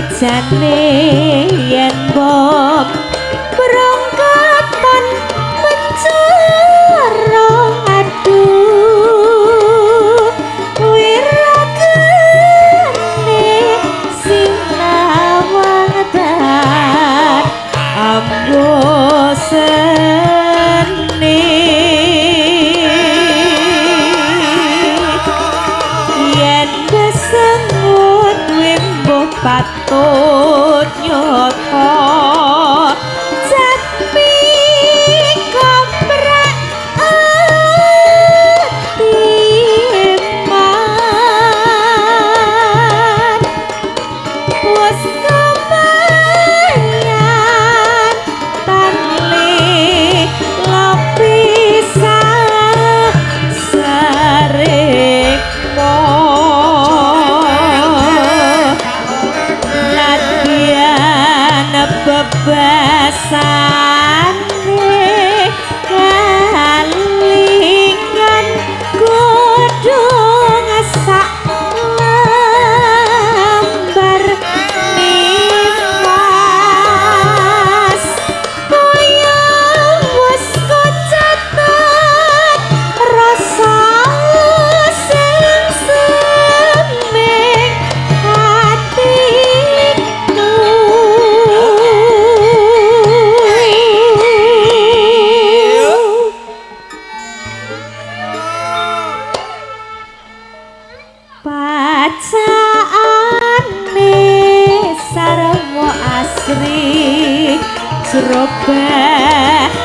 jane ya serobek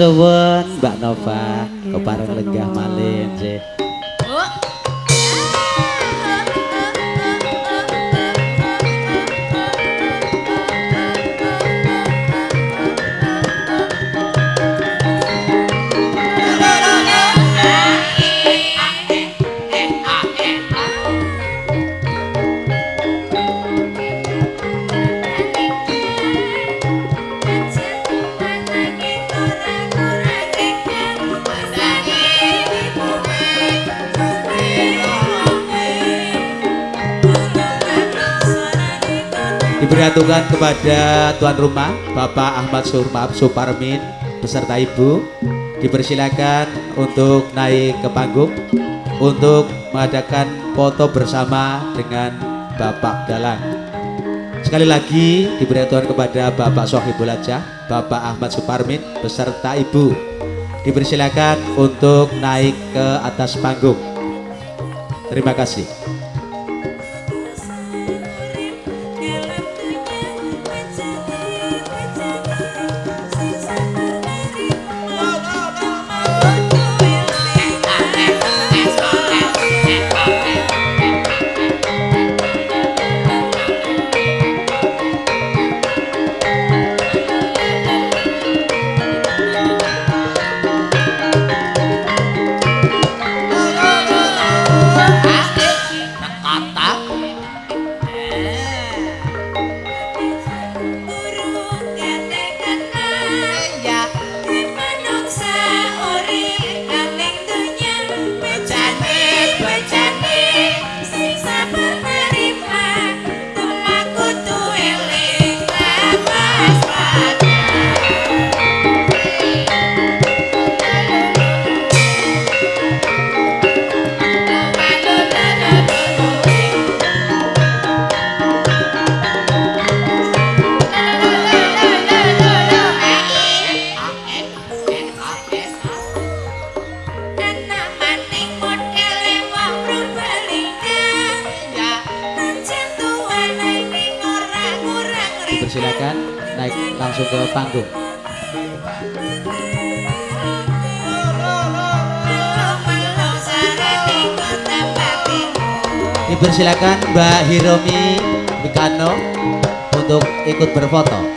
suwun Mbak Nova, kepareng Diperhatukan kepada tuan rumah Bapak Ahmad Surmap Suparmin beserta Ibu dipersilakan untuk naik ke panggung untuk mengadakan foto bersama dengan Bapak Dalang. Sekali lagi diberitahukan kepada Bapak Sohibul Hajah, Bapak Ahmad Suparmin beserta Ibu dipersilakan untuk naik ke atas panggung. Terima kasih. Dipersilakan naik langsung ke panggung. Dipersilakan Mbak Hiromi Mikano untuk ikut berfoto.